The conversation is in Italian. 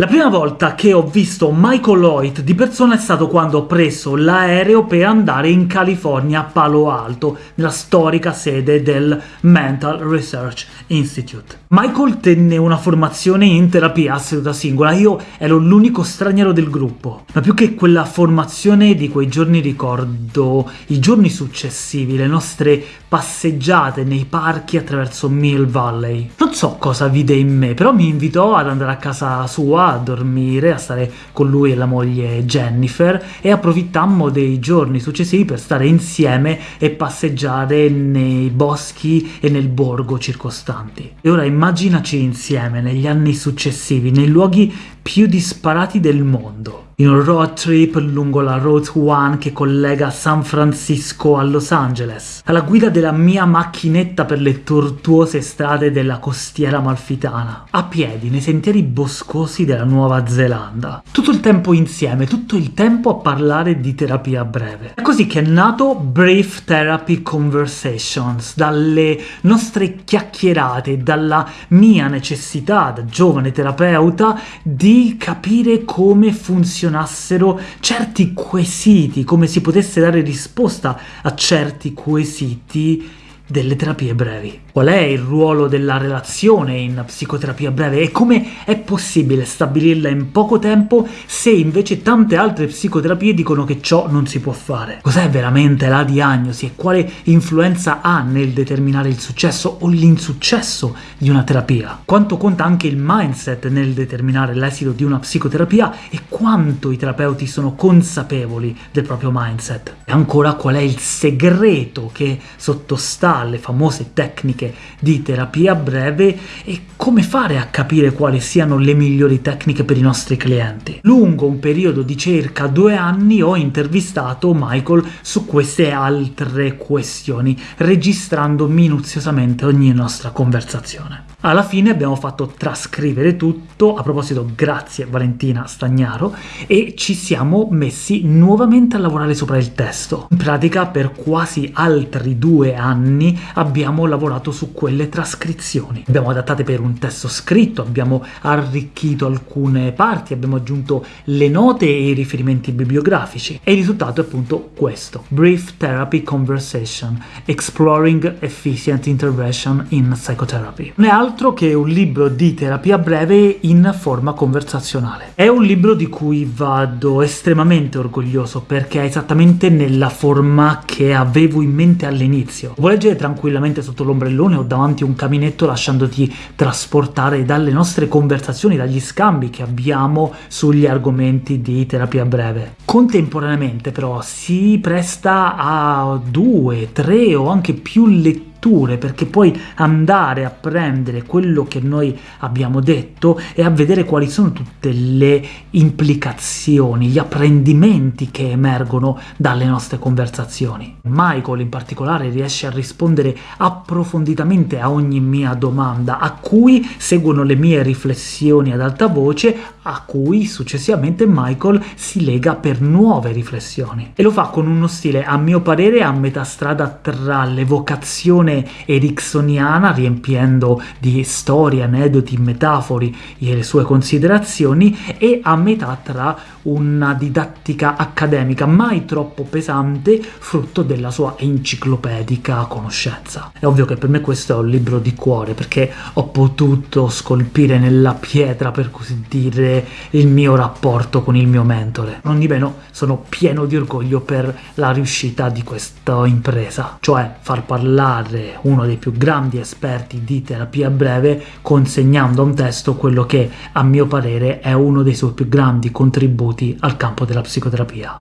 La prima volta che ho visto Michael Lloyd di persona è stato quando ho preso l'aereo per andare in California a Palo Alto, nella storica sede del Mental Research Institute. Michael tenne una formazione in terapia a seduta singola, io ero l'unico straniero del gruppo, ma più che quella formazione di quei giorni ricordo i giorni successivi, le nostre passeggiate nei parchi attraverso Mill Valley. Non so cosa vide in me, però mi invitò ad andare a casa sua a dormire, a stare con lui e la moglie Jennifer, e approfittammo dei giorni successivi per stare insieme e passeggiare nei boschi e nel borgo circostanti. E ora immaginaci insieme, negli anni successivi, nei luoghi più disparati del mondo in un road trip lungo la Route 1 che collega San Francisco a Los Angeles, alla guida della mia macchinetta per le tortuose strade della costiera malfitana, a piedi nei sentieri boscosi della Nuova Zelanda. Tutto il tempo insieme, tutto il tempo a parlare di terapia breve. È così che è nato Brief Therapy Conversations, dalle nostre chiacchierate, dalla mia necessità da giovane terapeuta di capire come funziona funzionassero certi quesiti, come si potesse dare risposta a certi quesiti delle terapie brevi. Qual è il ruolo della relazione in psicoterapia breve e come è possibile stabilirla in poco tempo se invece tante altre psicoterapie dicono che ciò non si può fare? Cos'è veramente la diagnosi e quale influenza ha nel determinare il successo o l'insuccesso di una terapia? Quanto conta anche il mindset nel determinare l'esito di una psicoterapia e quanto i terapeuti sono consapevoli del proprio mindset? E ancora qual è il segreto che sottostà alle famose tecniche di terapia breve e come fare a capire quali siano le migliori tecniche per i nostri clienti. Lungo un periodo di circa due anni ho intervistato Michael su queste altre questioni, registrando minuziosamente ogni nostra conversazione. Alla fine abbiamo fatto trascrivere tutto, a proposito grazie Valentina Stagnaro, e ci siamo messi nuovamente a lavorare sopra il testo. In pratica per quasi altri due anni abbiamo lavorato su quelle trascrizioni. Abbiamo adattate per un testo scritto, abbiamo arricchito alcune parti, abbiamo aggiunto le note e i riferimenti bibliografici, e il risultato è appunto questo. Brief Therapy Conversation, Exploring Efficient Intervention in Psychotherapy. Non è altro altro che un libro di terapia breve in forma conversazionale. È un libro di cui vado estremamente orgoglioso, perché è esattamente nella forma che avevo in mente all'inizio. Vuoi leggere tranquillamente sotto l'ombrellone o davanti a un caminetto lasciandoti trasportare dalle nostre conversazioni, dagli scambi che abbiamo sugli argomenti di terapia breve. Contemporaneamente però si presta a due, tre o anche più letture letture, perché puoi andare a prendere quello che noi abbiamo detto e a vedere quali sono tutte le implicazioni, gli apprendimenti che emergono dalle nostre conversazioni. Michael in particolare riesce a rispondere approfonditamente a ogni mia domanda, a cui seguono le mie riflessioni ad alta voce, a cui successivamente Michael si lega per nuove riflessioni. E lo fa con uno stile, a mio parere, a metà strada tra l'evocazione ericksoniana, riempiendo di storie, aneddoti, metafori le sue considerazioni, e a metà tra una didattica accademica mai troppo pesante, frutto della sua enciclopedica conoscenza. È ovvio che per me questo è un libro di cuore, perché ho potuto scolpire nella pietra, per così dire, il mio rapporto con il mio mentore. Non di meno sono pieno di orgoglio per la riuscita di questa impresa, cioè far parlare uno dei più grandi esperti di terapia breve consegnando a un testo quello che a mio parere è uno dei suoi più grandi contributi al campo della psicoterapia.